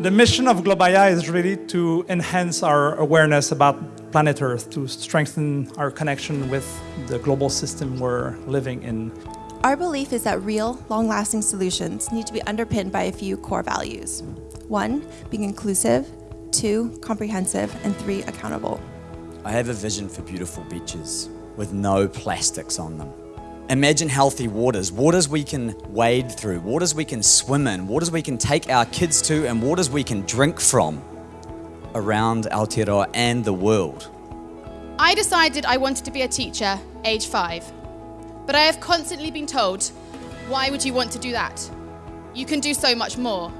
The mission of Globaya is really to enhance our awareness about planet Earth, to strengthen our connection with the global system we're living in. Our belief is that real, long-lasting solutions need to be underpinned by a few core values. One, being inclusive, two, comprehensive, and three, accountable. I have a vision for beautiful beaches with no plastics on them. Imagine healthy waters, waters we can wade through, waters we can swim in, waters we can take our kids to, and waters we can drink from around Aotearoa and the world. I decided I wanted to be a teacher, age five. But I have constantly been told, why would you want to do that? You can do so much more.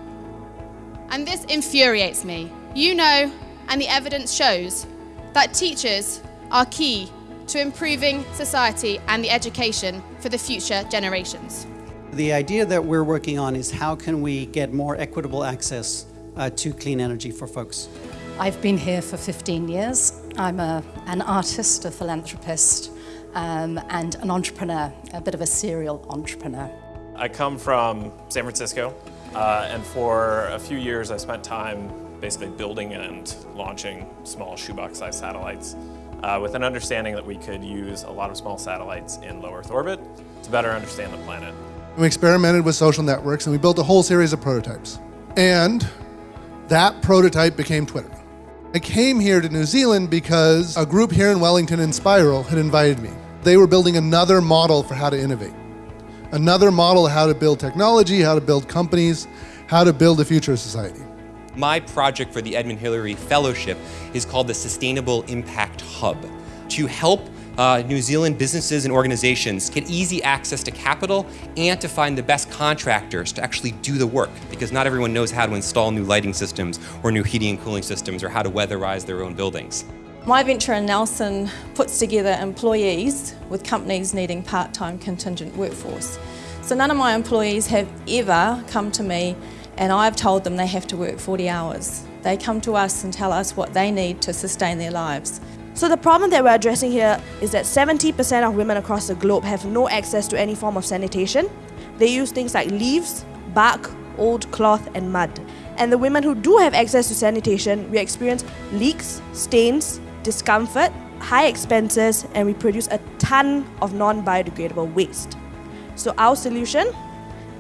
And this infuriates me. You know, and the evidence shows, that teachers are key to improving society and the education for the future generations. The idea that we're working on is how can we get more equitable access uh, to clean energy for folks. I've been here for 15 years. I'm a, an artist, a philanthropist, um, and an entrepreneur, a bit of a serial entrepreneur. I come from San Francisco, uh, and for a few years I spent time basically building and launching small shoebox-sized satellites uh, with an understanding that we could use a lot of small satellites in low Earth orbit to better understand the planet. We experimented with social networks and we built a whole series of prototypes. And that prototype became Twitter. I came here to New Zealand because a group here in Wellington Enspiral had invited me. They were building another model for how to innovate. Another model of how to build technology, how to build companies, how to build a future society. My project for the Edmund Hillary Fellowship is called the Sustainable Impact Hub to help uh, New Zealand businesses and organizations get easy access to capital and to find the best contractors to actually do the work because not everyone knows how to install new lighting systems or new heating and cooling systems or how to weatherize their own buildings. My venture in Nelson puts together employees with companies needing part-time contingent workforce. So none of my employees have ever come to me and I've told them they have to work 40 hours. They come to us and tell us what they need to sustain their lives. So the problem that we're addressing here is that 70% of women across the globe have no access to any form of sanitation. They use things like leaves, bark, old cloth and mud. And the women who do have access to sanitation, we experience leaks, stains, discomfort, high expenses, and we produce a ton of non-biodegradable waste. So our solution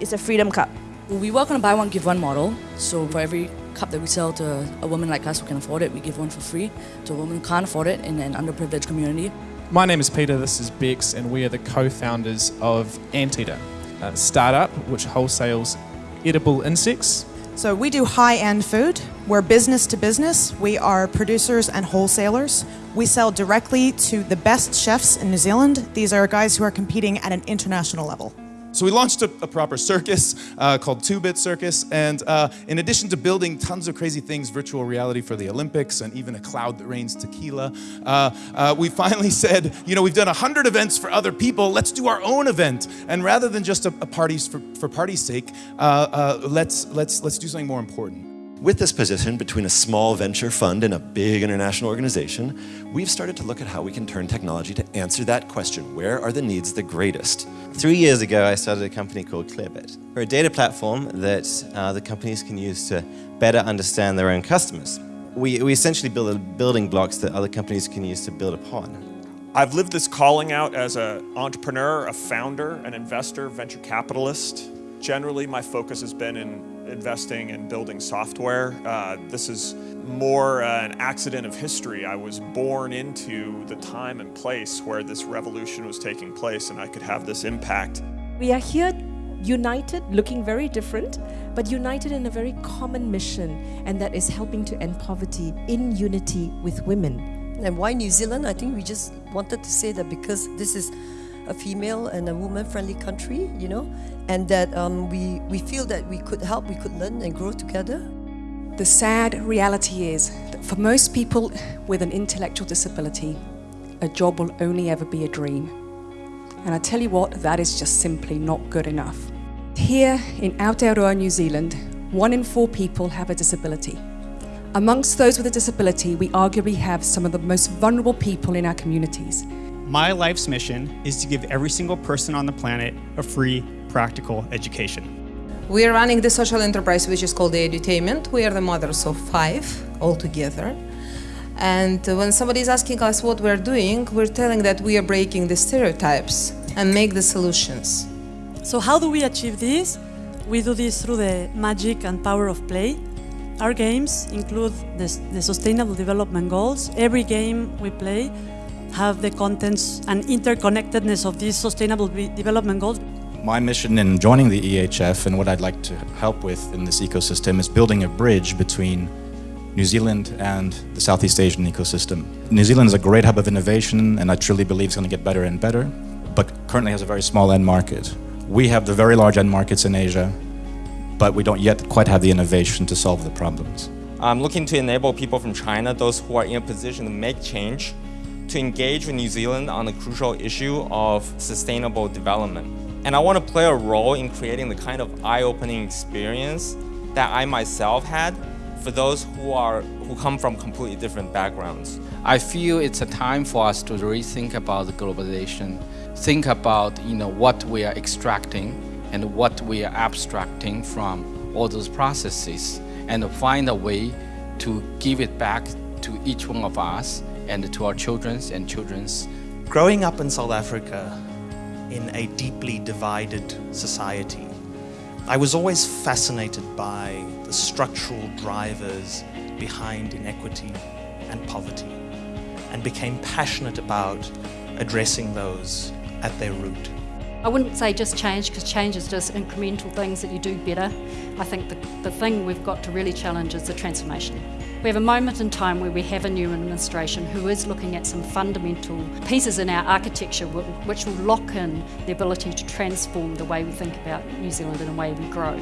is a Freedom Cup. We work on a buy one, give one model. So for every cup that we sell to a woman like us who can afford it, we give one for free to a woman who can't afford it in an underprivileged community. My name is Peter, this is Bex, and we are the co-founders of Anteater, a startup which wholesales edible insects. So we do high-end food. We're business to business. We are producers and wholesalers. We sell directly to the best chefs in New Zealand. These are guys who are competing at an international level. So we launched a, a proper circus uh, called Two Bit Circus, and uh, in addition to building tons of crazy things, virtual reality for the Olympics, and even a cloud that rains tequila, uh, uh we finally said, you know, we've done a hundred events for other people. Let's do our own event, and rather than just a, a parties for, for party's sake, uh, uh, let's let's let's do something more important. With this position between a small venture fund and a big international organization, we've started to look at how we can turn technology to answer that question. Where are the needs the greatest? Three years ago, I started a company called Clearbit. We're a data platform that uh, the companies can use to better understand their own customers. We, we essentially build building blocks that other companies can use to build upon. I've lived this calling out as an entrepreneur, a founder, an investor, venture capitalist. Generally, my focus has been in investing and building software. Uh, this is more uh, an accident of history. I was born into the time and place where this revolution was taking place and I could have this impact. We are here united, looking very different, but united in a very common mission, and that is helping to end poverty in unity with women. And why New Zealand? I think we just wanted to say that because this is a female and a woman-friendly country, you know, and that um, we, we feel that we could help, we could learn and grow together. The sad reality is that for most people with an intellectual disability, a job will only ever be a dream. And I tell you what, that is just simply not good enough. Here in Aotearoa, New Zealand, one in four people have a disability. Amongst those with a disability, we arguably have some of the most vulnerable people in our communities. My life's mission is to give every single person on the planet a free, practical education. We are running the social enterprise which is called the Edutainment. We are the mothers of five altogether. And when somebody is asking us what we're doing, we're telling that we are breaking the stereotypes and make the solutions. So how do we achieve this? We do this through the magic and power of play. Our games include the, the Sustainable Development Goals. Every game we play have the contents and interconnectedness of these Sustainable Development Goals. My mission in joining the EHF and what I'd like to help with in this ecosystem is building a bridge between New Zealand and the Southeast Asian ecosystem. New Zealand is a great hub of innovation and I truly believe it's going to get better and better, but currently has a very small end market. We have the very large end markets in Asia, but we don't yet quite have the innovation to solve the problems. I'm looking to enable people from China, those who are in a position to make change, to engage with New Zealand on the crucial issue of sustainable development. And I want to play a role in creating the kind of eye-opening experience that I myself had for those who are who come from completely different backgrounds. I feel it's a time for us to rethink about globalization, think about you know what we are extracting and what we are abstracting from all those processes and find a way to give it back to each one of us and to our children's and children's. Growing up in South Africa in a deeply divided society, I was always fascinated by the structural drivers behind inequity and poverty and became passionate about addressing those at their root. I wouldn't say just change because change is just incremental things that you do better. I think the, the thing we've got to really challenge is the transformation. We have a moment in time where we have a new administration who is looking at some fundamental pieces in our architecture which will lock in the ability to transform the way we think about New Zealand and the way we grow.